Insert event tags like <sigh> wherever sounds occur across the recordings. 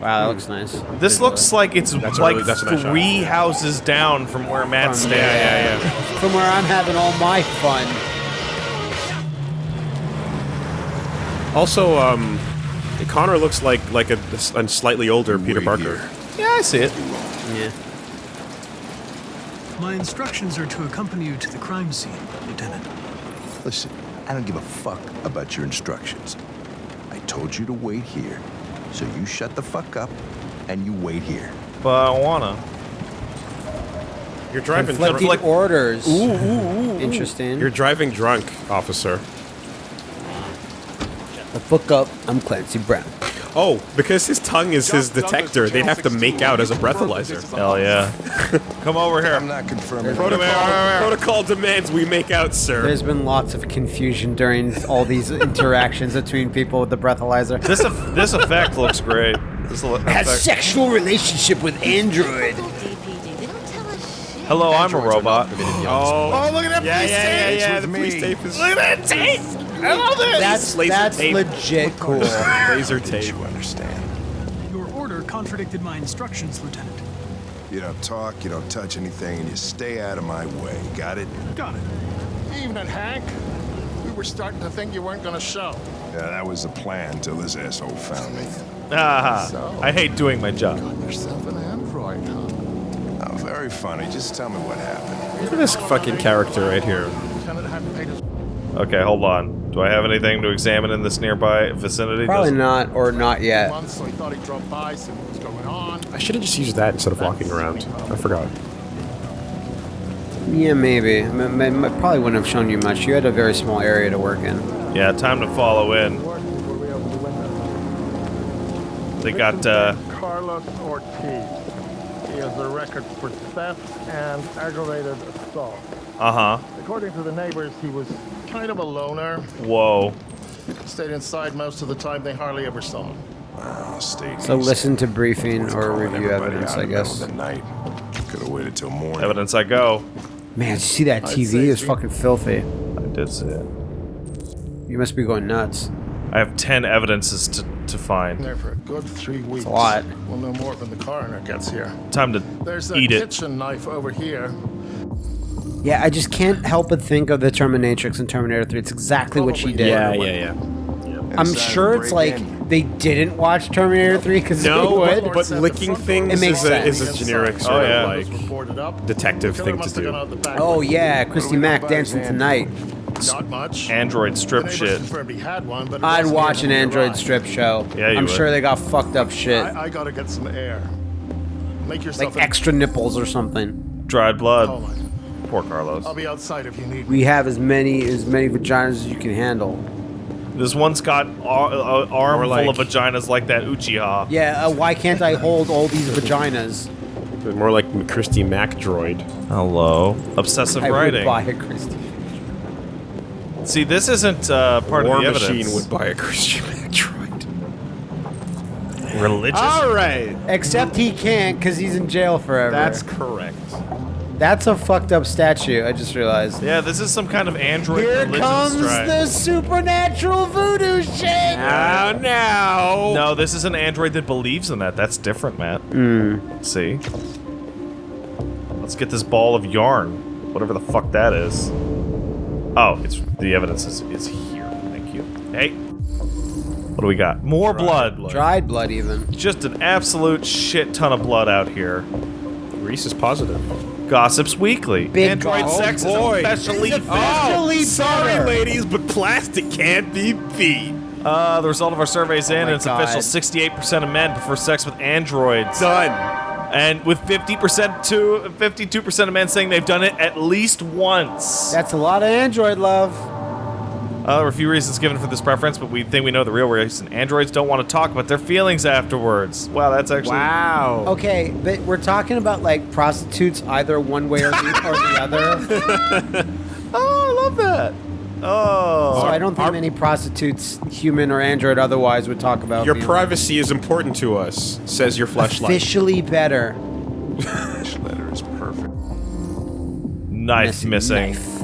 Wow, that looks nice. This looks like it's That's like really- that's a nice three houses down from where Matt's From- standing. yeah, yeah, <laughs> From where I'm having all my fun. Also, um, Connor looks like like a, a slightly older Peter Wait Parker. here. Yeah, I see it. Yeah. My instructions are to accompany you to the crime scene, Lieutenant. Listen, I don't give a fuck about your instructions. I told you to wait here. So you shut the fuck up and you wait here. But I wanna. You're driving Conflicting drunk. orders. Interesting. You're driving drunk, officer. Shut the fuck up. I'm Clancy Brown. Oh, because his tongue is his detector, they'd have to make out as a breathalyzer. Hell yeah. <laughs> Come over here. I'm not confirming. Protocol, protocol demands we make out, sir. There's been lots of confusion during all these <laughs> interactions between people with the breathalyzer. This eff- this effect looks great. This le- Has sexual relationship with android. DPD. They don't tell us shit. Hello, I'm a robot. Oh, Oh, look at that yeah, police yeah, yeah, tape. yeah. The police tape is Look at that tape. I love it. That's laser that's tape. legit cool. <laughs> laser tape. You understand. Your order contradicted my instructions, Lieutenant. You don't talk, you don't touch anything, and you stay out of my way. Got it? Got it. Evening, Hank. We were starting to think you weren't gonna show. Yeah, that was the plan till this asshole found me. Ah, I hate doing my job. Yourself an android, huh? Oh, very funny. Just tell me what happened. Look at this fucking character right here. Lieutenant hadn't paid his Okay, hold on. Do I have anything to examine in this nearby vicinity? Probably Does- not, or not yet. month, so he thought he'd drop by, see what was going on. I should have just used that instead of walking around. I forgot. Yeah, maybe. M- m- m- probably wouldn't have shown you much. You had a very small area to work in. Yeah, time to follow in. Worked before we opened the window. They got uh, Carlos Ortiz. He has a record for theft and aggravated assault. uh huh. According to the neighbors, he was kind of a loner. Whoa. Stayed inside most of the time. They hardly ever saw him. Oh, stay So listen to briefing or review evidence, I in the middle guess. of the night. Could have waited till morning. Evidence I go. Man, did you see that TV? say It's fucking filthy. I did see it. You must be going nuts. I have ten evidences to, to find. there for a good three weeks. a lot. We'll know more when the coroner gets here. Time to There's a eat it. kitchen knife over here. Yeah, I just can't help but think of the Terminatrix in Terminator 3. It's exactly what she did. Yeah, yeah, yeah. I'm Inside sure it's like in. they didn't watch Terminator 3 because No, they but, would. but licking things It makes is, a, is a generic Oh, sort yeah. of like detective thing to do. gone out the back Oh yeah, Christy we Mack dancing tonight. Not much. Android strip shit. had one, but I'd watch an Android arrived. strip show. Yeah, you I'm would. sure they got fucked up shit, I, I gotta get some air. Make yourself like extra nipples or something. Dried blood. Oh Hold on. Poor Carlos. I'll be outside if you need me. We have as many as many vaginas as you can handle. This one's got ar- a arm like- full of vaginas like that Uchiha. Yeah, uh, why can't I hold all these vaginas? More like Christy Mack droid. Hello. Obsessive I writing. would buy a Christy. See, this isn't uh, part War of the Machine evidence. would buy a Christy Mack droid. Religious. All right, Except he can't because he's in jail forever. that's correct. That's a fucked up statue. I just realized. Yeah, this is some kind of android Here religion comes strike. the supernatural voodoo shit. Now, now. No, this is an android that believes in that. That's different, Matt. Hmm. See? Let's get this ball of yarn. Whatever the fuck that is. Oh, it's the evidence is, is here. Thank you. Hey. What do we got? More blood. Dried blood, even. Just an absolute shit ton of blood out here. Reese is positive. Gossips Weekly. Big Android gossip. sex Oh, boy. is especially It's bad. sorry, better. ladies, but plastic can't be beat. Uh, the result of our surveys in, and it's God. official 68% of men prefer sex with androids. Done. And with 50% to 52% of men saying they've done it at least once. That's a lot of android love. Uh, there are a few reasons given for this preference, but we think we know the real reason. Androids don't want to talk about their feelings afterwards. Wow, that's actually. Wow. Okay, but we're talking about like prostitutes either one way or the, or the other. <laughs> <laughs> Oh, I love that. Oh. So I don't think Our- many prostitutes, human or android otherwise, would talk about Your being privacy is important to us, says your flashlight. officially better. <laughs> This letter is perfect. Knife missing. Knife.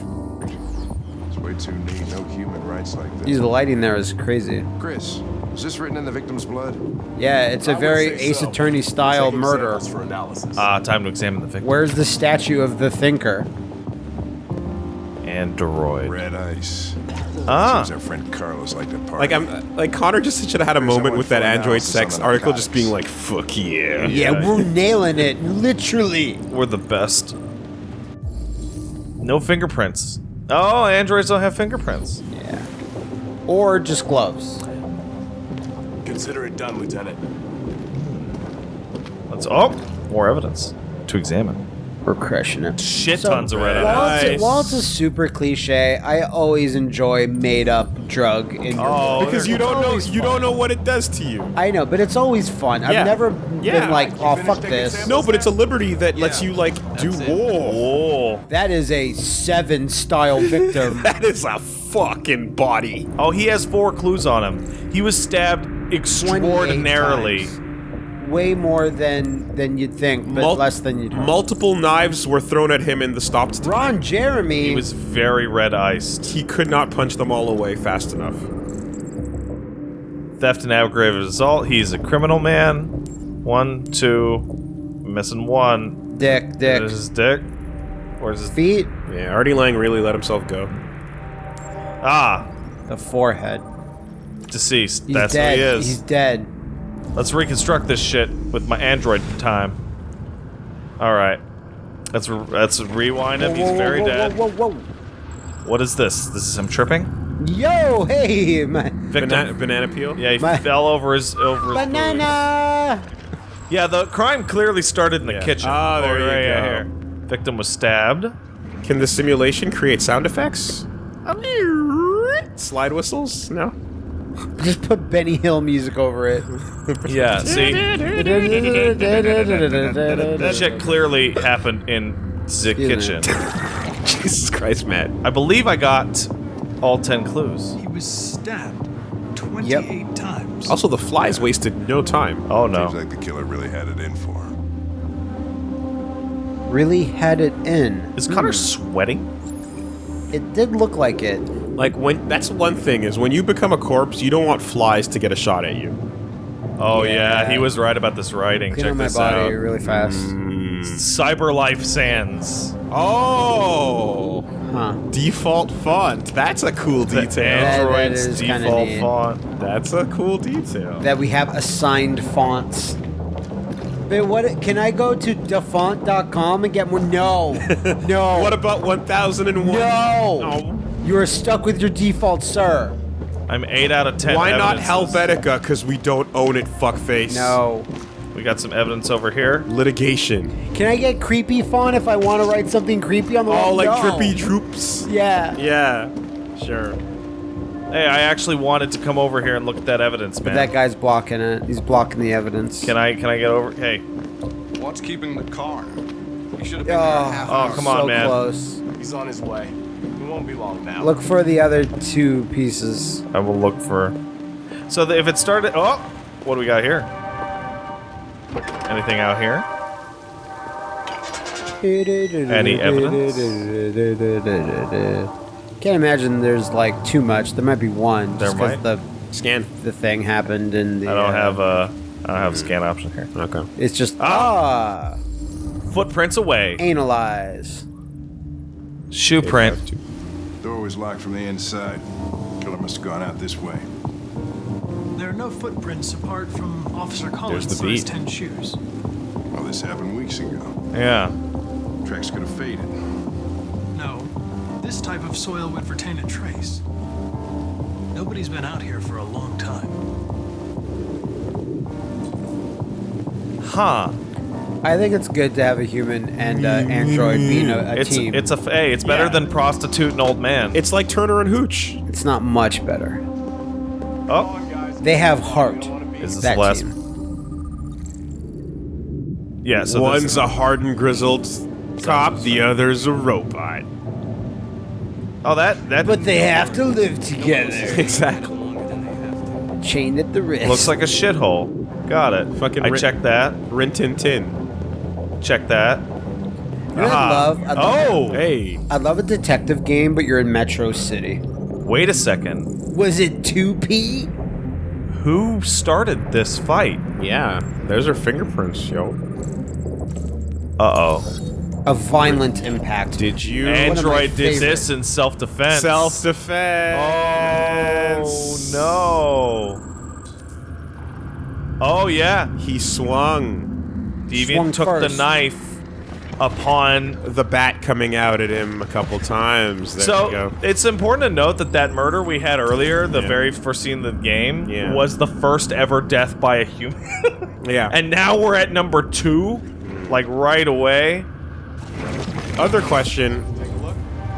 It's way too neat. No human rights like Use this. the lighting there is crazy. Chris, is this written in the victim's blood? Yeah, it's a very Ace Attorney style murder. For analysis. Ah, time to examine the victim. Where's the statue of the thinker? Android. Red ice. Ah. Seems our friend Carlos liked to party. Like I'm like Connor just should have had a There's moment with that Android sex article, just being like, "Fuck yeah." Yeah, we're nailing it, literally. We're the best. No fingerprints. Oh, androids don't have fingerprints. Yeah. Or just gloves. Consider it done, Lieutenant. Let's. Oh, more evidence to examine. We're crushing it. Shit So, tons of red While, evidence. it's, while it's a super cliche, I always enjoy made up drug in your Oh, Because you don't know always you don't know what it does to you. I know, but it's always fun. Yeah. I've never Yeah. been like, oh fuck this. No, but it's a liberty that lets you like do That's it. war. Oh. That is a seven style <laughs> victim. That is a fucking body. Oh, he has four clues on him. He was stabbed 28 extraordinarily. Times. Way more than than you'd think, but Mul- less than you'd hope. Multiple knives were thrown at him in the stopped. Ron Jeremy He was very red iced. He could not punch them all away fast enough. Theft and aggravated assault. He's a criminal man. One, two, missing one. dick, dick. There's his dick. Where's his Feet, Yeah, Artie Lange really let himself go. Ah, the forehead. deceased. He's That's dead. who he is. He's dead. Let's reconstruct this shit with my android time. All right. Let's re- let's rewind him. He's Whoa, whoa, very whoa, dead. Whoa, whoa, whoa. What is this? This is him tripping. Yo, hey, my Banana, banana peel. Yeah, he My- fell over his over his banana. Yeah, the crime clearly started in the Yeah. kitchen. Ah, there Oh, you right, go. here. Victim was stabbed. Can the simulation create sound effects? Slide whistles? No. <laughs> Just put Benny Hill music over it. Yeah, see, that shit clearly happened in the kitchen. <laughs> Jesus Christ, Matt. I believe I got all ten clues. He was stabbed 28 times. Also, the flies wasted no time. Oh no. Seems like the killer really had it in for him. really had it in. Is Connor hmm. sweating? It did look like it. Like when that's one thing is when you become a corpse, you don't want flies to get a shot at you. Oh yeah, Yeah. he was right about this writing. Clean Check on my this body out. really fast. Mm. Cyber Life Sans. Oh, Huh. default font. That's a cool detail. that Android's is kinda default font. That's a cool detail. That we have assigned fonts. But what? Can I go to dafont.com and get <laughs> one? No. No. What about 1001? No. Oh. You are stuck with your default, sir. I'm eight out of ten. Why not. Helvetica? Because we don't own it, fuckface. No. We got some evidence over here. Litigation. Can I get creepy font if I want to write something creepy on the wall? Oh, wall? like No. trippy troops. Yeah. Yeah, sure. Hey, I actually wanted to come over here and look at that evidence, man. That guy's blocking it. He's blocking the evidence. Can I can I get over? Hey, What's keeping the car? He should have been Oh, there half an oh, come on, so man. close. He's on his way. He won't be long now. Look for the other two pieces. I will look for. So the, if it started, oh, what do we got here? Anything out here? Any evidence? Can't imagine there's like too much. There might be one. There just 'cause might. the Scan. the thing happened in the. I don't uh, have a. I don't have a scan option here. Okay. It's just ah, Footprints away. analyze. Shoe print. Door was locked from the inside. Killer must have gone out this way. There are no footprints apart from Officer Collins' the size 10 shoes. Well, this happened weeks ago. Yeah. Tracks could have faded. No, this type of soil would retain a trace. Nobody's been out here for a long time. Huh. I think it's good to have a human and uh, android being a, a It's team. it's a hey. It's better Yeah. than prostitute and old man. It's like Turner and Hooch. It's not much better. oh, They have heart. is this That the last? team. Yeah. So One's this, a hardened, grizzled cop, the other's a robot. oh that that But they have to live together. <laughs> Exactly. Chained at the wrist. looks like a shithole. Got it. Fucking I checked that. Rin Tin Tin. Check that. You know what Aha. Uh-huh. I'd love? I'd love, Oh. Hey. I'd love a detective game, but you're in Metro City. Wait a second. Was it 2P? Who started this fight? Yeah, there's her fingerprints, yo. Uh-oh. A violent impact. Did you? One of my Android did this in self-defense. Self-defense. Oh, no. Oh, yeah. He swung. Deviant Swung took first. the knife upon The bat coming out at him a couple times. There so you go. it's important to note that that murder we had earlier, the Yeah. very first scene of the game, Yeah. was the first ever death by a human. <laughs> Yeah. and now we're at number two, like right away. Other question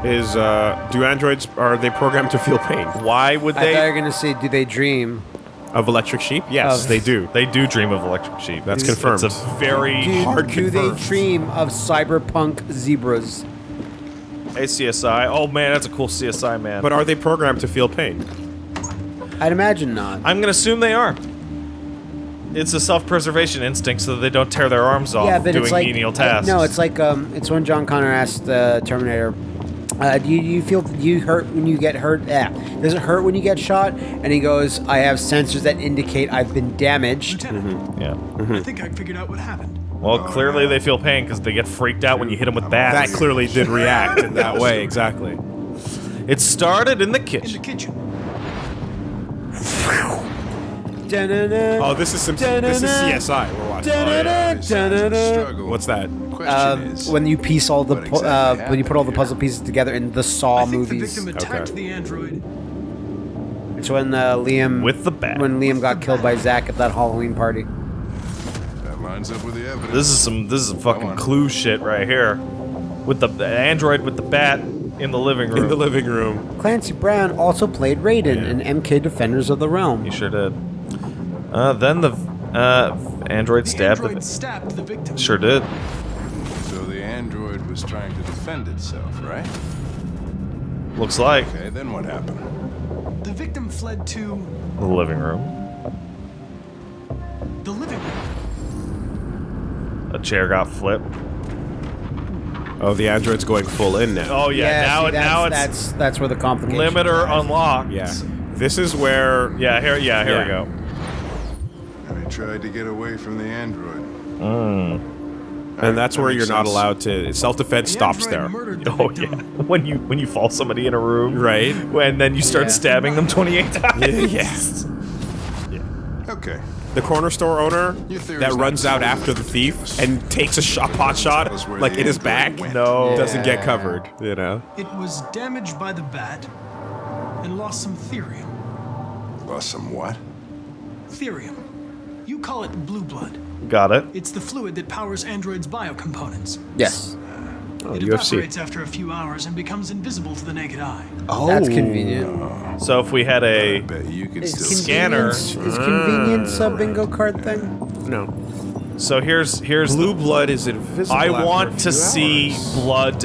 is, uh, do androids are they programmed to feel pain Why would they? I thought you they? were gonna say, do they dream? Of electric sheep? Yes, Of- they do. They do dream of electric sheep. That's It's- confirmed. It's a very Do, Hard do they confirmed. dream of cyberpunk zebras? Hey, CSI. Oh man, that's a cool CSI man. But are they programmed to feel pain? I'd imagine not. I'm gonna assume they are. It's a self-preservation instinct, so that they don't tear their arms off yeah, but doing it's like menial tasks. no, it's like um, it's when John Connor asked the Terminator, uh, "Do you, you feel do you hurt when you get hurt? Yeah, does it hurt when you get shot?" And he goes, "I have sensors that indicate I've been damaged." Lieutenant, yeah. I think I figured out what happened. Well, clearly they feel pain because they get freaked out when you hit them with bats. That clearly did react in that way. Exactly. It started in the kitchen. In the kitchen. Da-na-na, Oh, this is some. This is CSI. We're watching. da-na-na, Besides the da-na-na. struggle, What's that? Question Um, is, when you piece all the exactly uh, when you put all the puzzle pieces together in the I Saw think the movies, victim Okay. the android. it's when uh, Liam With the bat. when Liam got killed by Zach at that Halloween party. that lines up with the evidence. This is some this is some fucking clue shit right here. With the, the android with the bat in the living room. <laughs> In the living room. Clancy Brown also played Raiden in MK Defenders of the Realm. He sure did. Uh, then the uh, android The stabbed android the. stabbed the victim. Sure did. So the android was trying to defend itself, right? Looks like Okay, then what happened? The victim fled to the living room. the living room. A chair got flipped. Oh, the android's going full in now. Oh yeah, now see, it now it's that's, that's that's where the complication. limiter unlocked. Yeah. This is where. Yeah, here yeah, here we go. And he tried to get away from the android. Hmm. And that's That where makes you're not allowed to. Self defense The stops there. The Oh yeah. <laughs> When you when you fall somebody in a room. Right. When then you start Yeah. stabbing them 28 times. Yes. Yeah. Okay. The corner store owner that runs out after the thief and takes a shot, pot shot, Tell us where like the in his android back, went. No. doesn't get covered. You know. It was damaged by the bat and lost some thirium. Lost some what? Thirium. You call it blue blood. Got it. It's the fluid that powers androids' biocomponents. Yes. Oh, It UFC. evaporates after a few hours and becomes invisible to the naked eye. Oh, That's convenient. So if we had a you could Is still Scanner. convenience- Is convenience a bingo card thing? No. so here's here's Blue the, blood is invisible. I after a want to few see hours. blood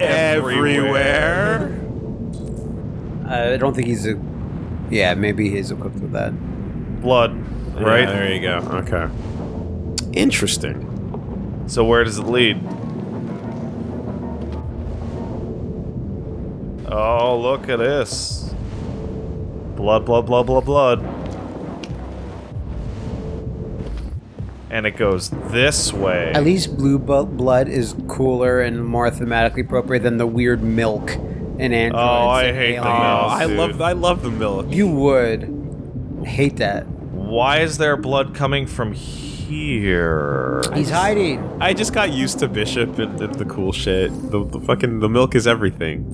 everywhere. Uh, I don't think he's a. Yeah, maybe he's equipped with that. Blood, Yeah, right? there you go. Okay. Interesting. So where does it lead? Oh, look at this. Blood, blood, blood, blood, blood. And it goes this way. At least blue blood is cooler and more thematically appropriate than the weird milk in Android. Oh, I hate the Oh, milk. I love I love the milk. You would hate that. Why is there blood coming from here? He's hiding. I just got used to Bishop and, and the cool shit. The, the fucking the milk is everything.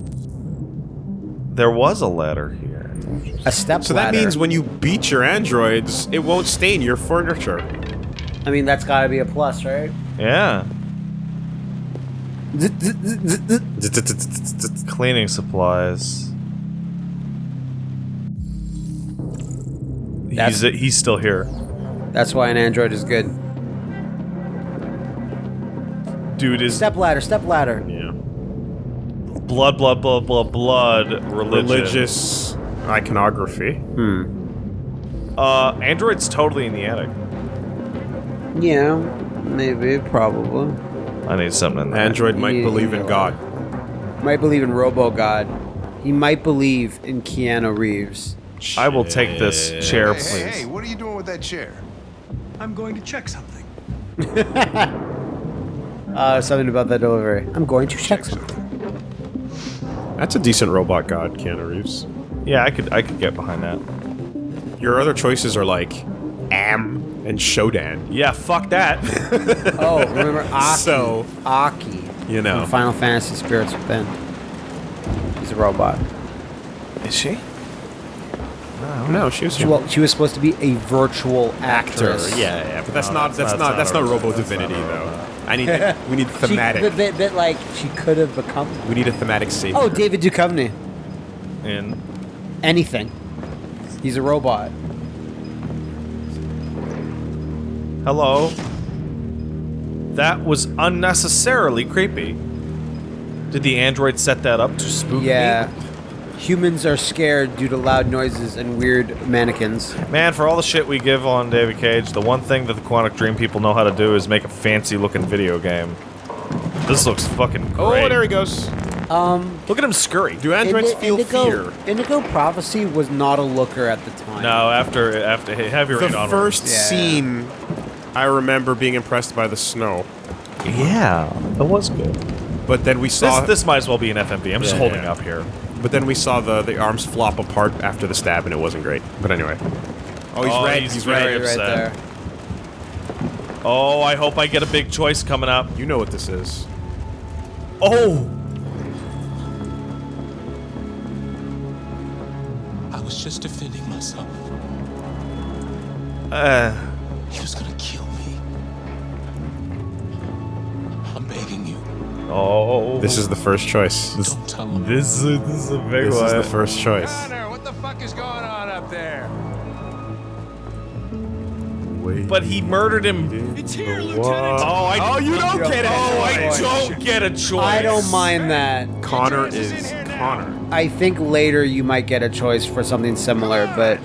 There was a ladder here. A step So that means when you beat your androids, it won't stain your furniture. I mean, that's got to be a plus, right? Yeah. Cleaning supplies. That's- He's he's still here. That's why an android is good. Dude is Step ladder, step ladder. Yeah. blood, blood, blood, blood, blood. Religion. Religious iconography. Uh, Android's totally in the attic. Yeah, maybe, probably. I need something in there. Android might Yeah. believe in God. Might believe in Robo God. He might believe in Keanu Reeves. I will take this chair, Hey, please. hey, hey, what are you doing with that chair? I'm going to check something. <laughs> Uh, something about that delivery. I'm going to check something. That's a decent robot god, Keanu Reeves. Yeah, I could I could get behind that. Your other choices are like Am and Shodan. Yeah, fuck that. <laughs> Oh, remember <laughs> Aki? So- Aki. You know. From Final Fantasy Spirits Within. He's a robot. Is she? No, she was She, well, she was supposed to be a virtual actor. actress. Yeah, yeah, but that's No, not that's that's, not- not that's that's not not Robo that's not Divinity though. robot. <laughs> I need <laughs> we need thematic. but, but, but, like, she could have become. we need a thematic savior. Oh, David Duchovny. In Anything. He's a robot. hello. That was unnecessarily creepy. Did the android set that up to spook me? Yeah. Humans are scared due to loud noises and weird mannequins. Man, for all the shit we give on David Cage, the one thing that the Quantic Dream people know how to do is make a fancy looking video game. This looks fucking great. Oh, there he goes. Um, Look at him scurry. Do androids Indi- feel Indigo, fear? Indigo Prophecy was not a looker at the time. No, after after heavy rain The first Yeah. scene, I remember being impressed by the snow, Yeah, that was good. but then we saw this this might as well be an FMV. I'm just holding yeah. up here. But then we saw the the arms flop apart after the stab, and it wasn't great. But anyway. Oh, he's Oh, red. he's He's, very red. right there. Oh, I hope I get a big choice coming up. You know what this is. Oh, I was just defending myself. uh, He was gonna kill me. I'm begging you. Oh. This is the first choice. This, Don't tell him. this is this is a big this one. is the first choice. Connor, what the fuck is going on up there? But he murdered him. It's here, Oh, Lieutenant. I. Oh, you don't get it. Oh, I oh, don't get a choice. I don't mind that. Connor is is. Connor. I think later you might get a choice for something similar, but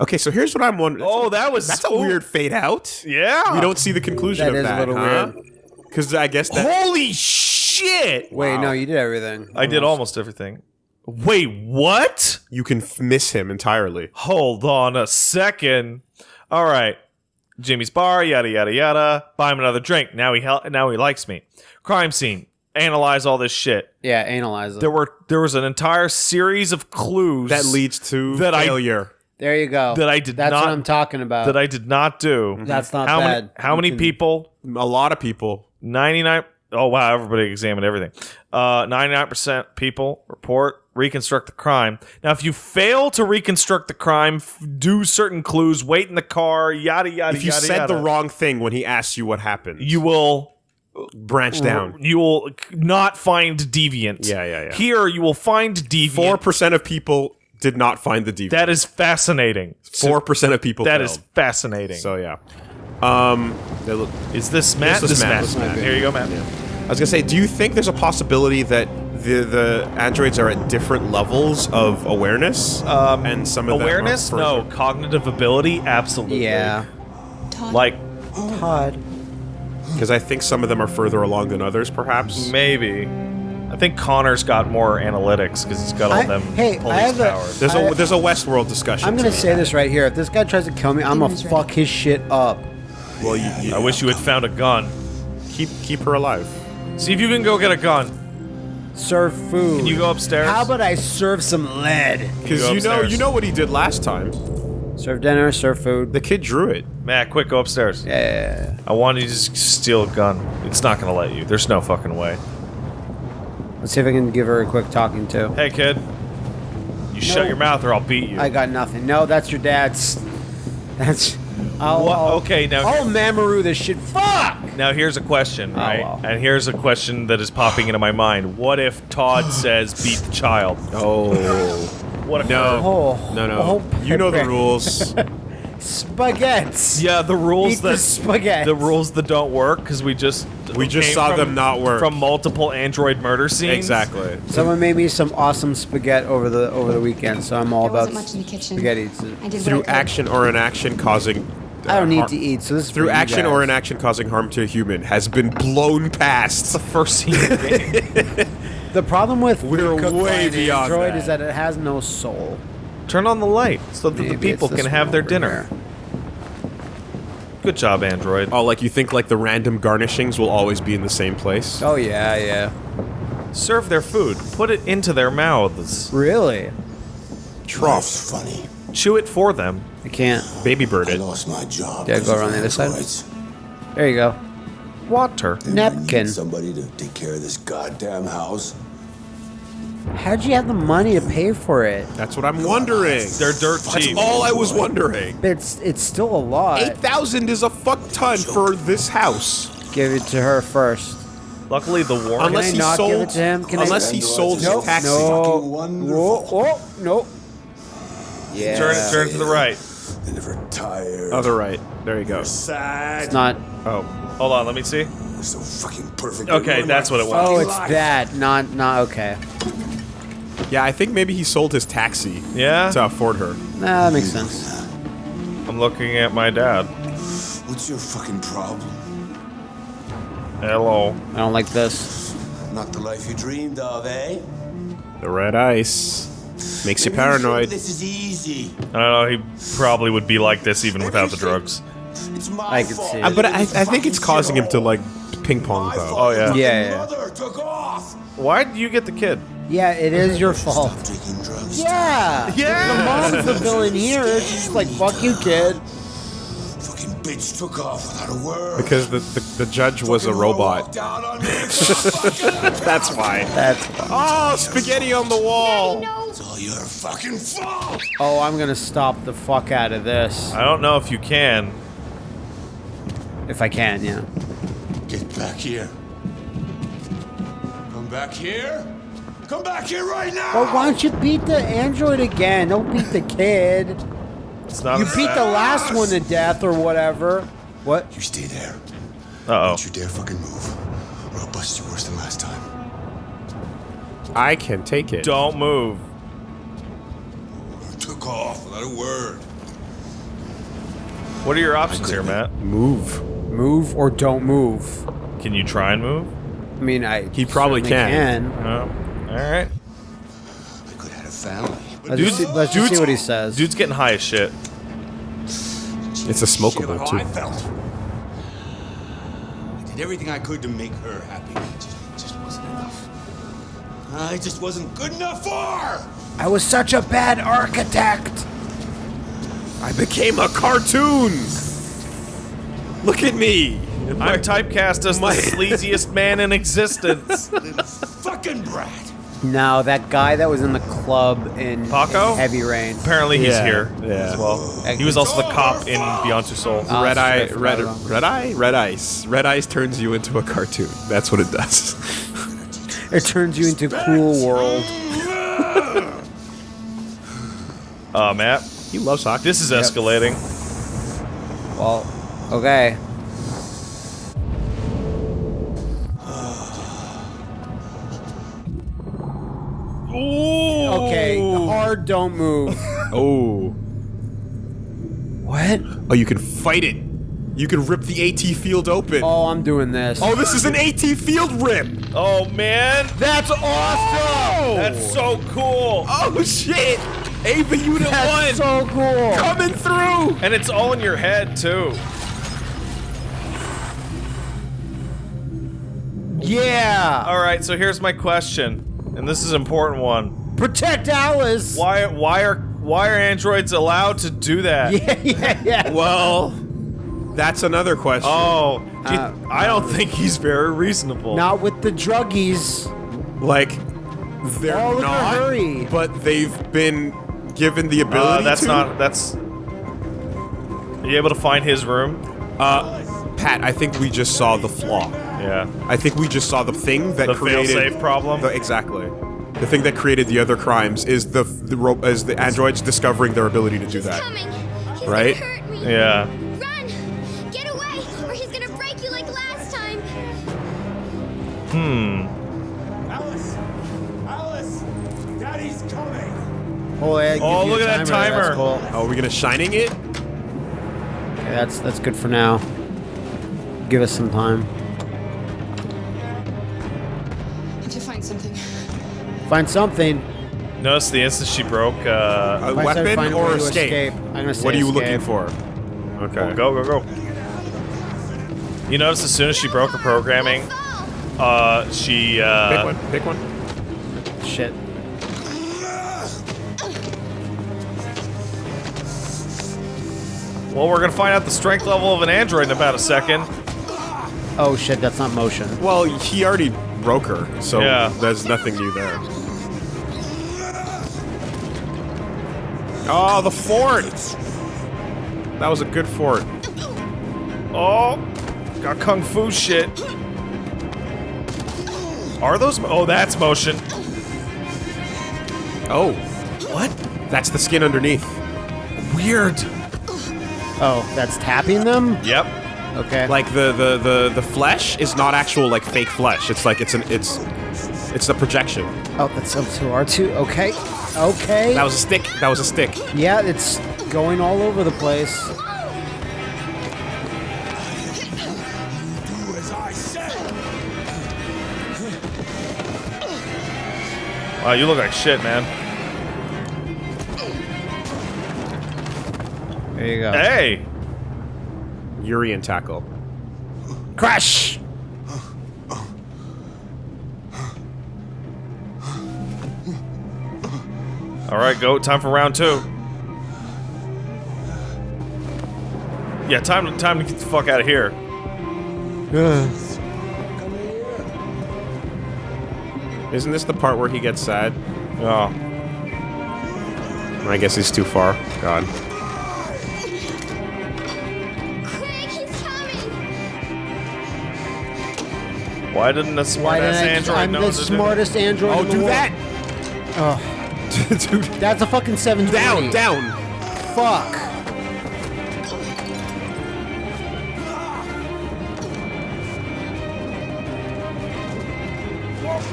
Okay, so here's what I'm wondering. Oh, that was That's a oh, weird fade out. Yeah. We don't see the conclusion That of is a that. little weird. Because I guess that. Holy shit! wait, no, you did everything. I did almost everything. Wait, what? You can f- miss him entirely. Hold on a second. All right. Jimmy's bar, yada yada yada. Buy him another drink. Now he hel- now he likes me. Crime scene. Analyze all this shit. Yeah, analyze it. There were there was an entire series of clues That leads to That I- failure. there you go. that I did not. That's not- what I'm talking about. that I did not do. That's not how bad. Many, how You many can- people? a lot of people. 99 Oh wow, everybody examined everything. Uh 99% people report reconstruct the crime. Now if you fail to reconstruct the crime, f- do certain clues, wait in the car, yada yada If you yada, said yada, the wrong thing when he asks you what happened, you will branch down. you will not find deviant. Yeah, yeah, yeah. Here you will find deviant. Four percent of people did not find the deviant. that is fascinating. Four percent of people. That failed. is fascinating. so yeah. Um, is this Matt? This is Matt. Matt. This Matt. Here you go, Matt. I was gonna say, do you think there's a possibility that the the androids are at different levels of awareness? Um, and some of Awareness? them No. Cognitive ability? Absolutely. yeah. Like Todd. because I think some of them are further along than others, perhaps. Maybe. I think Connor's got more analytics because he's got all I- them hey, I police have a- There's I- a there's a Westworld discussion. I'm gonna to say this right here. If this guy tries to kill me, I'm gonna fuck his shit up. Well, you, you I wish you had found a gun. keep keep her alive. See if you can go get a gun. Serve food. Can you go upstairs? How about I serve some lead? Because go you know you know what he did last time. Serve dinner, serve food. The kid drew it. Matt, quick, go upstairs. Yeah, yeah, yeah. I want you to just steal a gun. It's not gonna let you. There's no fucking way. Let's see if I can give her a quick talking to. Hey, kid. You shut your mouth or I'll beat you. I got nothing. No, that's your dad's. That's. I'll, What? I'll- Okay, now- I'll Mamoru this shit. Fuck! now here's a question, oh, right? well. And here's a question that is popping into my mind. What if Todd <sighs> says beat the child? Oh What if no Oh, no no! oh, you know the rules. <laughs> Spaghetti. Yeah, the rules Eat the that spaghetti. the rules that don't work because we just We just saw from- them not work. from multiple android murder scenes. exactly. Someone made me some awesome spaghetti over the over the weekend, so I'm all There about wasn't much in the kitchen. spaghetti. I did Through what I could. action or inaction causing. Uh, I don't need to eat, so this is Through for you action or guys. inaction causing harm to a human has been blown past. The first scene. of the game. <laughs> The problem with We're Cooked way an beyond Android that. is that it has no soul. Turn on the light so that the people can have their dinner. here. Good job, Android. Oh, like you think like the random garnishings will always be in the same place? Oh yeah, yeah. Serve their food. Put it into their mouths. Really? Life's funny. Chew it for them. I can't. Baby bird I lost my job. Yeah, go around the other side. androids. There you go. Water. And I need Napkin. Somebody to take care of this goddamn house. How'd you have the money to pay for it? That's what I'm wondering. They're dirt cheap. That's all I was wondering. But it's it's still a lot. Eight thousand is a fuck ton for this house. Give it to her first. Luckily, the war. Unless he sold, give it to him? Can I- unless he sold his Nope, taxi. no. Fucking wonderful. Whoa, oh, no. Yeah. turn, turn to the right. They never tired. Other right. There you go. Sad. It's not. Oh, Hold on, let me see. so fucking perfect. Okay, that's what it was. Oh, it's that. Not not okay. yeah. I think maybe he sold his taxi Yeah? to afford her. Nah, that makes sense. I'm looking at my dad. What's your fucking problem? Hello. I don't like this. Not the life you dreamed of, eh? The red ice makes you paranoid. This is easy. I don't know, he probably would be like this even without the drugs. It's my I can see it. Uh, but I, I think it's causing him to like ping pong My though. Oh, yeah. Yeah, yeah. Took off. Why did you get the kid? Yeah, it is your fault. Stop taking drugs. Yeah. Yeah. The mom's the villain here. She's just like, fuck you, kid. Fucking bitch took off without a word. Because the, the, the judge was a robot. walked out on me, motherfucker. <laughs> That's why. That's. Oh, spaghetti on the wall. It's all your fucking fault. Oh, I'm gonna stop the fuck out of this I don't know if you can. if I can. Yeah. Get back here. Come back here. Come back here right now. But why don't you beat the android again? Don't beat the kid. It's not. You beat the last one to death or whatever. What? You stay there. Uh oh. Don't you dare fucking move, or I'll bust you worse than last time. I can take it. Don't move. Took off without a word. What are your options here, Matt? move. Move or don't move. Can you try and move? I mean, I. He probably certainly can. No. Oh, All right. I could have had a family. Let's, just, see, let's just see what he says. Dude's getting high as shit. It's a smokable how too. I felt. I did everything I could to make her happy. It just, it just wasn't enough. I just wasn't good enough for her. I was such a bad architect. I became a cartoon. Look at me. I'm typecast as the my- <laughs> sleaziest man in existence. <laughs> Little fucking brat. No, that guy that was in the club in Paco? Heavy Rain. Apparently he's Yeah, here yeah. as well. He was also the cop oh, in Beyond Two Souls. Oh, red eye, red, forgot red eye, red ice. Red ice turns you into a cartoon. That's what it does. It turns you into Cool World. <laughs> Uh, Matt, he loves hockey. this is escalating. Well, okay. Ooh. Okay, hard don't move. <laughs> Oh. what? Oh, you can fight it. You can rip the AT field open. Oh, Oh, I'm doing this. Oh, this is an AT field rip. Oh man, that's awesome! that's so cool. Oh shit. Eva Unit That's 1 so cool. coming through. And it's all in your head too. Yeah. All right, so here's my question, and this is an important one. Protect Alice. Why why are why are androids allowed to do that? <laughs> Yeah, yeah, yeah. Well, that's another question. Oh, do you- Uh, I don't think he's very reasonable. Not with the druggies. Like they're Oh, look at not, Hurry. but they've been given the Uh, ability that's to. not that's. Are you able to find his room? Uh, Pat, I think we just saw the flaw. Yeah. I think we just saw the thing that The created fail-safe problem? The, exactly. The thing that created the other crimes is the the ro- is the androids discovering their ability to do that. Coming. He's Right? hurt me. Yeah. Run! Get away, or he's gonna break you like last time. Hmm. Oh, yeah, Oh, look a at that timer. cool. Oh, are we gonna shining it? Okay, that's that's good for now. Give us some time. Need to find something. Find something. Notice the instant she broke. Uh, A If I said weapon find a way or to escape? I'm gonna say What are you looking for? Okay. go, go, go. You notice as soon as she broke her programming, uh, she uh, Pick one. Pick one. Well, we're gonna find out the strength level of an android in about a second. Oh shit, that's not motion. Well, he already broke her, so Yeah. there's nothing new there. Oh, the fort! That was a good fort. Oh, got kung fu shit. Are those? mo- Oh, that's motion. Oh. What? That's the skin underneath. Weird. Oh, that's tapping them? Yep. Okay. Like the the the the flesh is not actual like fake flesh. It's like it's an it's it's a projection. Oh, that's up to R two. Okay. Okay. That was a stick. That was a stick. yeah, it's going all over the place. Do as I say. Wow, you look like shit, man. There you go. Hey. Urian tackle. Crash! All right, go. Time for round two. Yeah, time time to get the fuck out of here. <sighs> Isn't this the part where he gets sad? Oh. I guess he's too far. God. Why didn't the smart Why ass did I, android I'm know the to do that? smartest android Oh, in the do world. that! Oh, Dude, that's a fucking 720. down, down. Fuck.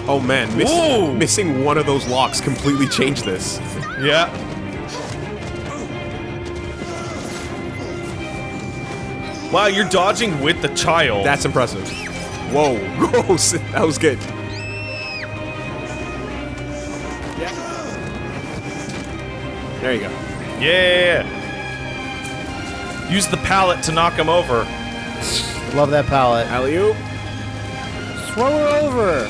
Oh man, miss, Whoa! missing one of those locks completely changed this. Yeah. Wow, you're dodging with the child. That's impressive. Whoa, <laughs> whoa, that was good. There you go. yeah. Use the pallet to knock him over. <laughs> Love that pallet. Alley oop. Throw her over.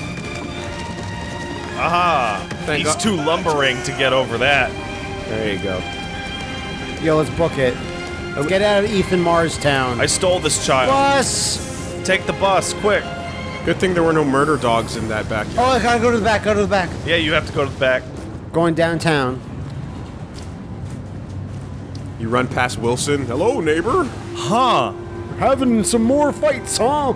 Aha! Thank He's God. too lumbering to get over that. There you go. Yo, let's book it. Let's get out of Ethan Mars town. I stole this child. Bus! Take the bus, quick. Good thing there were no murder dogs in that back. Oh, I gotta go to the back, go to the back. Yeah, you have to go to the back. Going downtown. You run past Wilson. Hello, neighbor. Huh. Having some more fights, huh?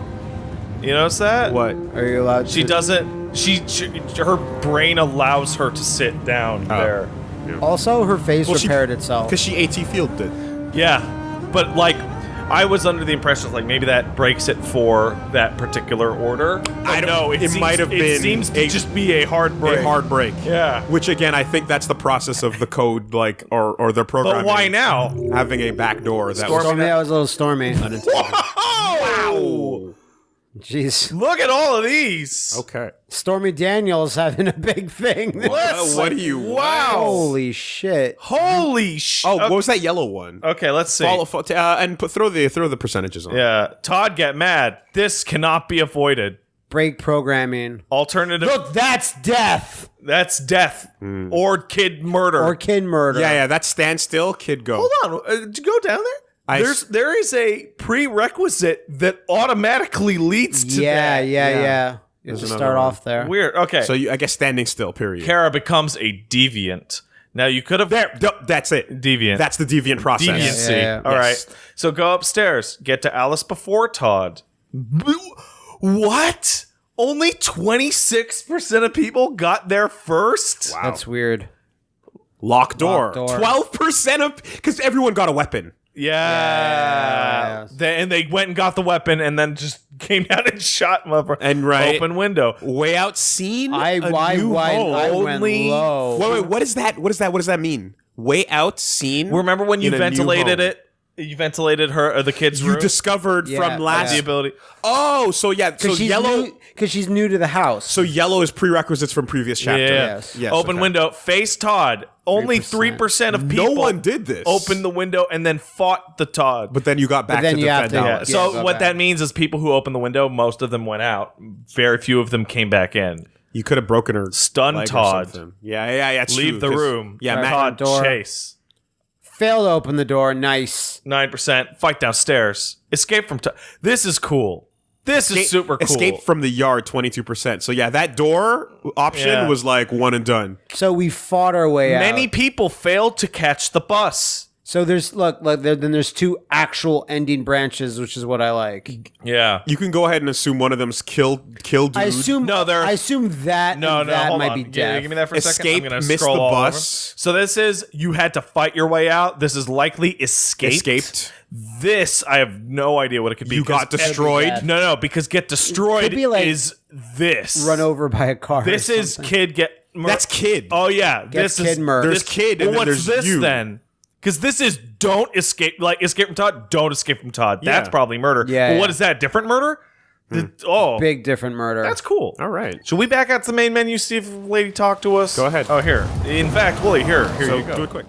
You notice that? What? Are you allowed to- She doesn't. She, she. Her brain allows her to sit down Oh. there. Also, her face Well, she- repaired itself. Because she AT fielded it. Yeah, but like, I was under the impression like maybe that breaks it for that particular order. I don't- know. It, it might have It been seems to a- just be a hard break. A hard break. Yeah. Which again, I think that's the process of the code, like, or or their programming. But why now? Having a back backdoor that Stormy- was Stormy, that was a little stormy. unintentional. Wow! Jeez. Look at all of these. okay. Stormy Daniels having a big thing. Let's- Uh, what do you? Wow! Holy shit. Holy sh! Oh, okay. what was that yellow one? Okay, let's see. Follow, fo- uh, and put, throw the throw the percentages on. Yeah, Todd, get mad. This cannot be avoided. Break programming. Alternative. Look, that's death. That's death or kid murder. Or kid murder. yeah, yeah. That's standstill. kid. Go. Hold on, uh, go down there. I There's there is a prerequisite that automatically leads to Yeah, that. yeah, Yeah. yeah. You There's have to start one. off there. Weird. Okay. So you, I guess standing still. Period. Kara becomes a deviant. Now you could have there. th- That's it. deviant. That's the deviant process. deviancy. Yeah, yeah, yeah. All right. Yes. So go upstairs. Get to Alice before Todd. What? Only 26% of people got there first? Wow. That's weird. Lock door. Lock door. Twelve percent of because everyone got a weapon. Yeah. yeah, yeah. They, and they went and got the weapon and then just <laughs> came down and shot mother And right- open window. Way out seen. I, a why, new why, home. I went Only- low. Wait, wait. What is that? What is that? What does that mean? Way out seen. Remember when you in a new ventilated home. it? You ventilated her, or the kid's You room. discovered Yeah, from last. the ability. Oh, so yeah, so Because she's yellow. new, because she's new to the house. So yellow is prerequisites from previous chapter. Yeah. Yes. Yes, Open okay. window. Face Todd. Only 3%. three percent of No one did this. Opened the window and then fought the Todd. But then you got back then to you have defend to- yeah. So go what back. that means is people who opened the window, most of them went out. Very few of them came back in. You could have broken her Stun leg or Todd. something. Yeah, yeah, yeah. it's Leave true, the 'cause- room. Yeah, Right. Matt, Todd door. chase. Failed to open the door. Nice. Nine percent. Fight downstairs. Escape from. Todd. this is cool. This is super cool. Escape from the yard, twenty two percent. So yeah, that door option Yeah. was like one and done. So we fought our way out. Many people failed to catch the bus. So there's look, look there, then there's two actual ending branches, which is what I like. Yeah. You can go ahead and assume one of them's kill kill dude. I assume No, there- I assume that No, and no, that hold might on. be Gi- death. Give me that for a second. Escape, I'm gonna missed scroll the all over. bus. So this is you had to fight your way out. This is likely escaped. Escaped. This I have no idea what it could be. You got destroyed. bad. No, no, because get destroyed be like is this. Run over by a car. or This is kid get. Mur- That's kid. Oh yeah, Gets this is kid murdered. There's kid and Well, then what's there's this you. then? Because this is don't escape, like escape from Todd. Don't escape from Todd. That's Yeah. probably murder. Yeah, But yeah. what is that? Different murder? The- hmm. oh, big different murder. that's cool. All right. Should we back out to the main menu, see if the lady talk to us? Go ahead. Oh, here. In fact, Willie, here, here So you go. do it quick.